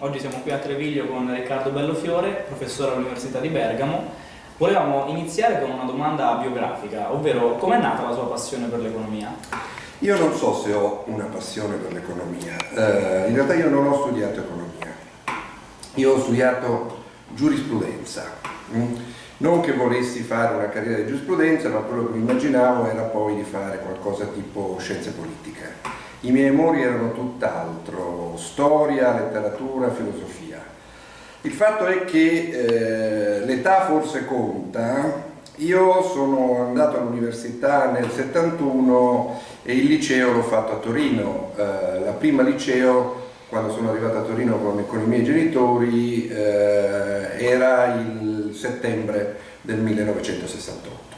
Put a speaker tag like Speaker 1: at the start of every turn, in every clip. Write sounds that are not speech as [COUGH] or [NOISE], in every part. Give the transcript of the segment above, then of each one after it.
Speaker 1: Oggi siamo qui a Treviglio con Riccardo Bellofiore, professore all'Università di Bergamo. Volevamo iniziare con una domanda biografica, ovvero com'è nata la sua passione per l'economia?
Speaker 2: Io non so se ho una passione per l'economia, eh, in realtà io non ho studiato economia, io ho studiato giurisprudenza. Mm? Non che volessi fare una carriera di giurisprudenza, ma quello che mi immaginavo era poi di fare qualcosa tipo scienze politiche. I miei amori erano tutt'altro, storia, letteratura, filosofia. Il fatto è che eh, l'età forse conta, io sono andato all'università nel 71 e il liceo l'ho fatto a Torino, eh, la prima liceo quando sono arrivato a Torino con, con i miei genitori eh, era il settembre del 1968,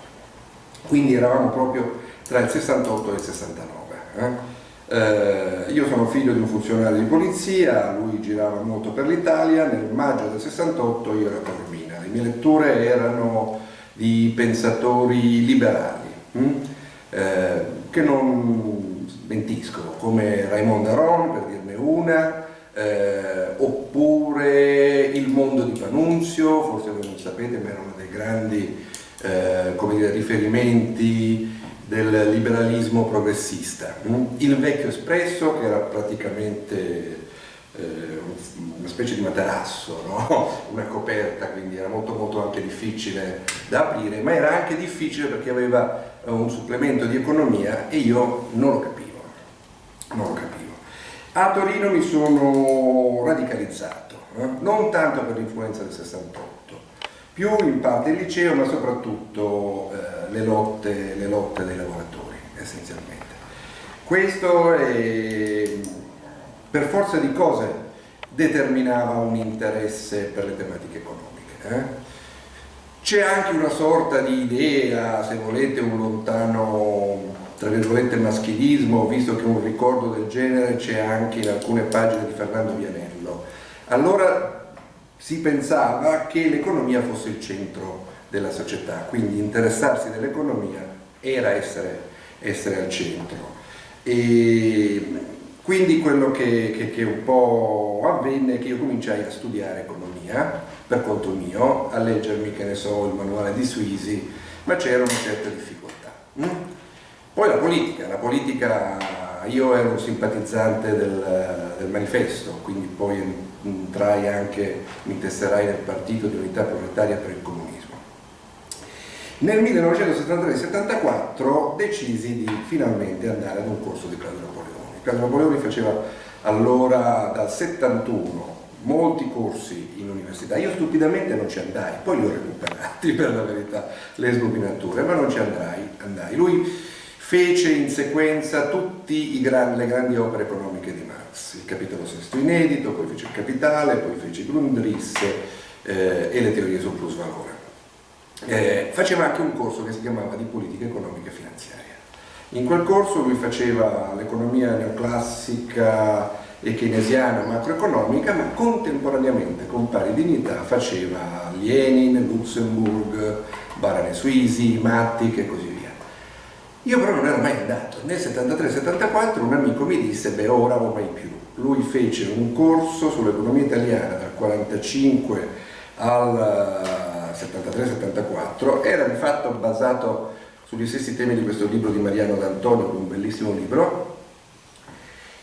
Speaker 2: quindi eravamo proprio tra il 68 e il 69. Eh? Eh, io sono figlio di un funzionario di polizia, lui girava molto per l'Italia, nel maggio del 68 io ero a Taormina, le mie letture erano di pensatori liberali, hm? eh, che non smentisco, come Raimondo Aron per dirne una, eh, oppure Il mondo di Panunzio, forse voi non sapete ma era uno dei grandi eh, dire, riferimenti del liberalismo progressista. Il vecchio espresso, che era praticamente eh, una specie di materasso, no? [LAUGHS] una coperta, quindi era molto molto anche difficile da aprire, ma era anche difficile perché aveva un supplemento di economia e io non lo capivo. Non lo capivo. A Torino mi sono radicalizzato, eh? non tanto per l'influenza del 68, più in parte il liceo ma soprattutto eh, le, lotte, le, lotte, dei lavoratori essenzialmente. Questo è, per forza di cose determinava un interesse per le tematiche economiche. Eh? C'è anche una sorta di idea, se volete, un lontano tra virgolette maschilismo, visto che un ricordo del genere c'è anche in alcune pagine di Fernando Vianello. Allora si pensava che l'economia fosse il centro della società, quindi interessarsi dell'economia era essere, essere, al centro. E quindi quello che, che, che, un po' avvenne è che io cominciai a studiare economia per conto mio, a leggermi, che ne so, il manuale di Suisi, ma c'era una certa difficoltà. Mm? Poi la politica, la politica, io ero simpatizzante del, del manifesto, quindi poi entrai anche, mi tesserai nel partito di unità proletaria per il comunismo. Nel 1973-74 decisi di finalmente andare ad un corso di Claudio Napoleoni. Claudio Napoleoni faceva allora dal 71 molti corsi in università, io stupidamente non ci andai, poi li ho recuperati [LAUGHS] per la verità, le sbobinature, ma non ci andrai, andai. Lui fece in sequenza tutte le grandi opere economiche di Marx, il capitolo sesto inedito, poi fece il capitale, poi fece Grundrisse eh, e le teorie sul plus valore. Eh, faceva anche un corso che si chiamava di politica economica e finanziaria. In quel corso lui faceva l'economia neoclassica e keynesiana macroeconomica, ma contemporaneamente con pari dignità faceva Lenin, Luxemburg, Barane Suisi, Mattic e così via. Io però non ero mai andato, nel 73-74 un amico mi disse beh ora o mai più, lui fece un corso sull'economia italiana dal 45 al 73-74, era di fatto basato sugli stessi temi di questo libro di Mariano D'Antonio, un bellissimo libro,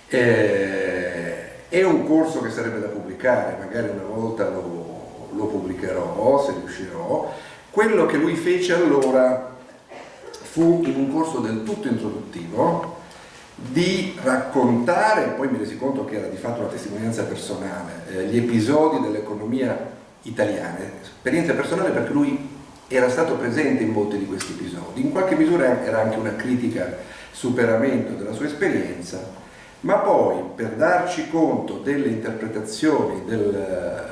Speaker 2: eh, è un corso che sarebbe da pubblicare, magari una volta lo, lo pubblicherò se riuscirò, quello che lui fece allora fu in un corso del tutto introduttivo di raccontare, poi mi resi conto che era di fatto una testimonianza personale, eh, gli episodi dell'economia italiana, esperienza personale perché lui era stato presente in molti di questi episodi, in qualche misura era anche una critica superamento della sua esperienza, ma poi per darci conto delle interpretazioni del,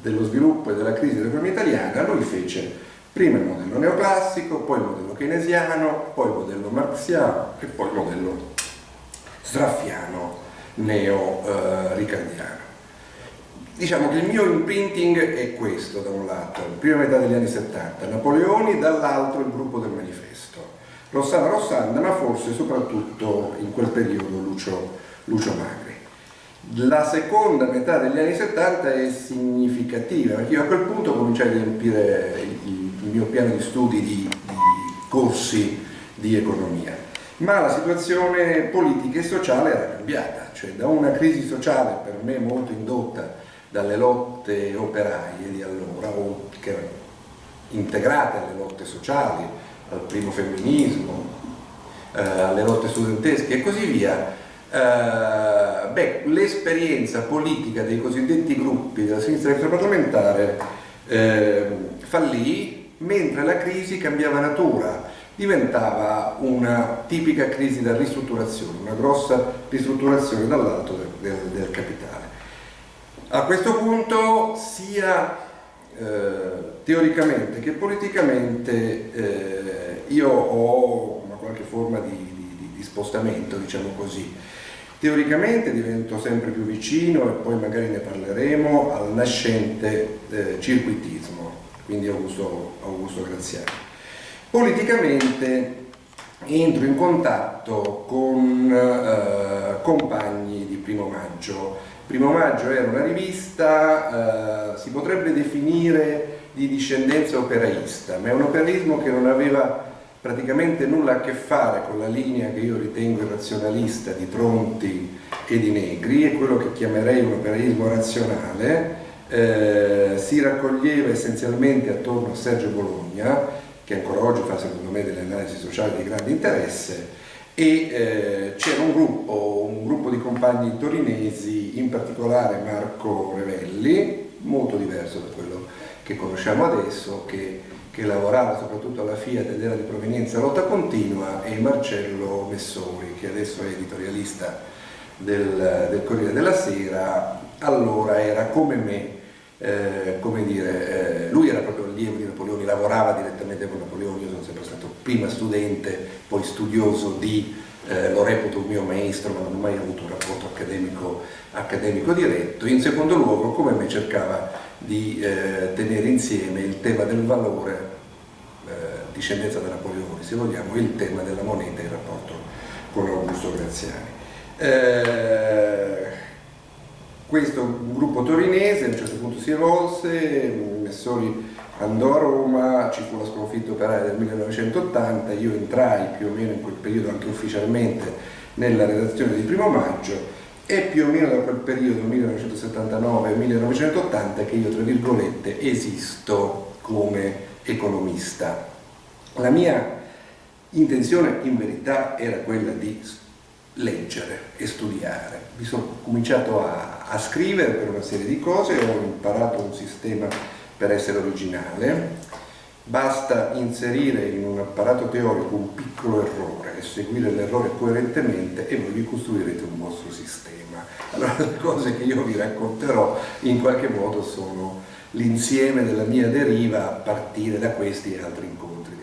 Speaker 2: dello sviluppo e della crisi dell'economia italiana, lui fece Prima il modello neoclassico, poi il modello keynesiano, poi il modello marxiano e poi il modello sraffiano neo-ricardiano. Diciamo che il mio imprinting è questo da un lato, prima metà degli anni 70, Napoleoni, dall'altro il gruppo del manifesto. Rossana Rossanda, ma forse soprattutto in quel periodo Lucio, Lucio Magri. La seconda metà degli anni 70 è significativa perché io a quel punto cominciai a riempire il mio piano di studi di, di corsi di economia, ma la situazione politica e sociale era cambiata, cioè da una crisi sociale per me molto indotta dalle lotte operaie di allora, o che erano integrate alle lotte sociali, al primo femminismo, eh, alle lotte studentesche e così via, eh, l'esperienza politica dei cosiddetti gruppi della sinistra extraparlamentare eh, fallì, mentre la crisi cambiava natura, diventava una tipica crisi da ristrutturazione, una grossa ristrutturazione dall'alto del, del, del, capitale. A questo punto sia eh, teoricamente che politicamente eh, io ho una qualche forma di, di, di spostamento, diciamo così, Teoricamente divento sempre più vicino, e poi magari ne parleremo, al nascente eh, circuitismo, quindi Augusto, Augusto Graziani. Politicamente entro in contatto con eh, compagni di Primo Maggio. Primo Maggio era una rivista, eh, si potrebbe definire di discendenza operaista, ma è un operaismo che non aveva praticamente nulla a che fare con la linea che io ritengo irrazionalista di Tronti e di Negri, è quello che chiamerei un operaismo razionale, eh, si raccoglieva essenzialmente attorno a Sergio Bologna, che ancora oggi fa secondo me delle analisi sociali di grande interesse, e eh, c'era un gruppo, un gruppo di compagni torinesi, in particolare Marco Revelli, molto diverso da quello che conosciamo adesso, che che lavorava soprattutto alla Fiat ed era di provenienza lotta continua, e Marcello Messori, che adesso è editorialista del, del Corriere della Sera, allora era come me, eh, come dire, eh, lui era proprio allievo di Napoleone, lavorava direttamente con Napoleone, io sono sempre stato prima studente, poi studioso di, eh, lo reputo un mio maestro, ma non ho mai avuto un rapporto accademico, accademico diretto, in secondo luogo come me cercava di eh, tenere insieme il tema del valore, eh, discendenza da Napoleone se vogliamo, e il tema della moneta in rapporto con Augusto Graziani. Questo gruppo torinese a un certo punto si evolse, Messori andò a Roma, ci fu la sconfitta operaia del 1980, io entrai più o meno in quel periodo anche ufficialmente nella redazione di Primo Maggio è più o meno da quel periodo 1979-1980 che io tra virgolette esisto come economista. La mia intenzione in verità era quella di leggere e studiare. Mi sono cominciato a, a scrivere per una serie di cose, ho imparato un sistema per essere originale, basta inserire in un apparato teorico un piccolo errore e seguire l'errore coerentemente e voi vi costruirete un vostro sistema. Allora le cose che io vi racconterò in qualche modo sono l'insieme della mia deriva a partire da questi e altri incontri